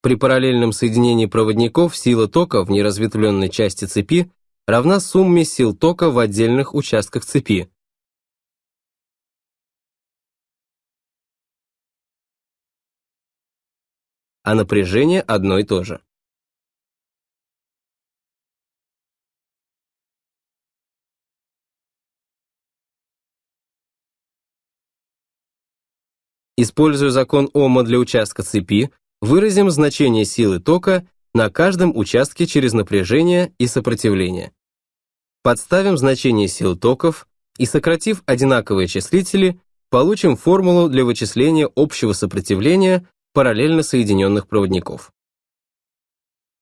При параллельном соединении проводников сила тока в неразветвленной части цепи равна сумме сил тока в отдельных участках цепи. А напряжение одно и то же. Используя закон Ома для участка цепи, выразим значение силы тока на каждом участке через напряжение и сопротивление. Подставим значение сил токов и, сократив одинаковые числители, получим формулу для вычисления общего сопротивления параллельно соединенных проводников.